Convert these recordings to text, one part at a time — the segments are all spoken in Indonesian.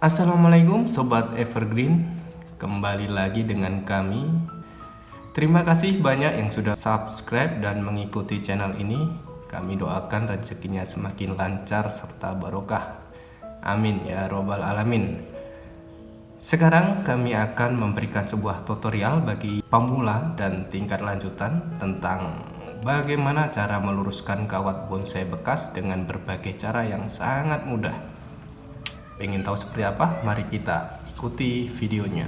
Assalamualaikum Sobat Evergreen. Kembali lagi dengan kami. Terima kasih banyak yang sudah subscribe dan mengikuti channel ini. Kami doakan rezekinya semakin lancar serta barokah. Amin ya robbal alamin. Sekarang kami akan memberikan sebuah tutorial bagi pemula dan tingkat lanjutan Tentang bagaimana cara meluruskan kawat bonsai bekas dengan berbagai cara yang sangat mudah Pengen tahu seperti apa? Mari kita ikuti videonya.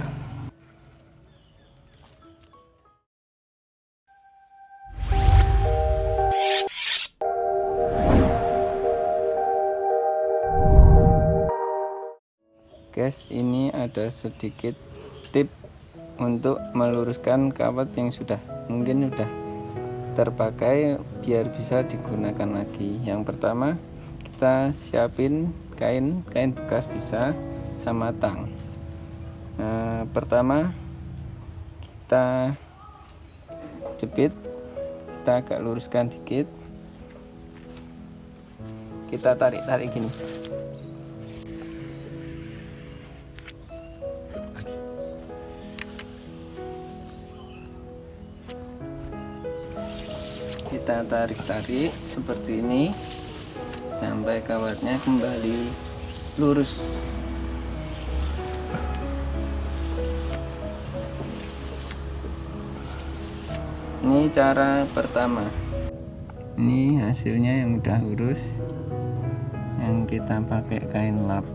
Guys, ini ada sedikit tip untuk meluruskan kawat yang sudah mungkin sudah terpakai biar bisa digunakan lagi. Yang pertama, kita siapin kain kain bekas bisa sama tang. Nah, pertama kita jepit kita agak luruskan dikit. Kita tarik-tarik gini. Kita tarik-tarik seperti ini sampai kawatnya kembali lurus. Ini cara pertama. Ini hasilnya yang udah lurus yang kita pakai kain lap.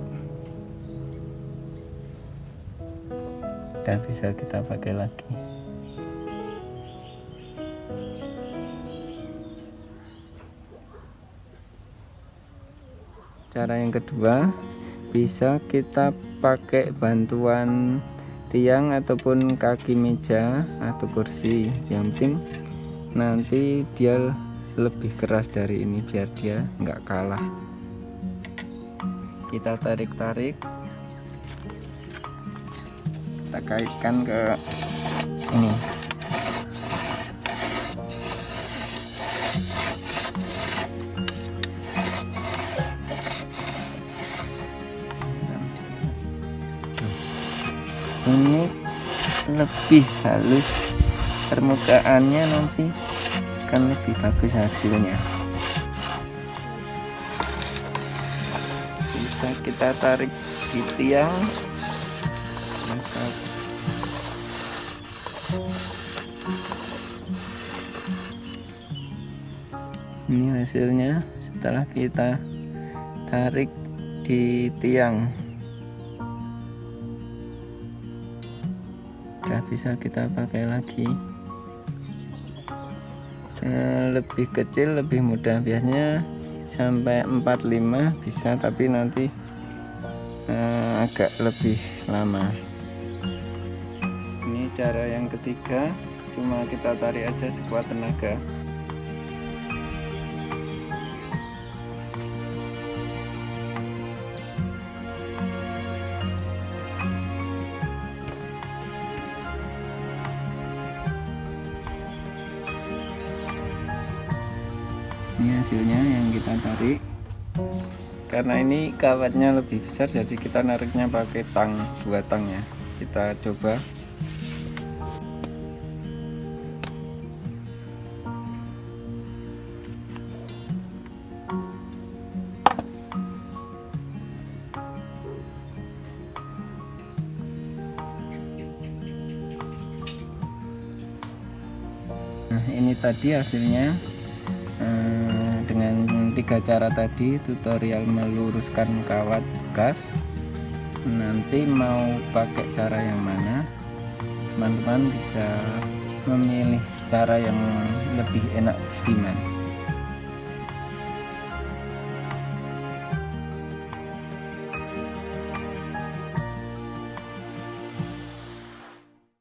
Udah bisa kita pakai lagi cara yang kedua bisa kita pakai bantuan tiang ataupun kaki meja atau kursi. Yang penting nanti dia lebih keras dari ini biar dia nggak kalah. Kita tarik-tarik. Kita kaitkan ke ini ini lebih halus permukaannya nanti akan lebih bagus hasilnya. Bisa kita tarik di tiang. Ini hasilnya setelah kita tarik di tiang udah bisa kita pakai lagi. Eh, lebih kecil lebih mudah. Biasanya sampai 45 bisa tapi nanti eh, agak lebih lama. Ini cara yang ketiga. Cuma kita tarik aja sekuat tenaga ini hasilnya yang kita tarik karena ini kawatnya lebih besar jadi kita nariknya pakai tang dua tang ya. Kita coba. Nah ini tadi hasilnya tiga cara tadi tutorial meluruskan kawat bekas nanti mau pakai cara yang mana? Teman-teman bisa memilih cara yang lebih enak gimana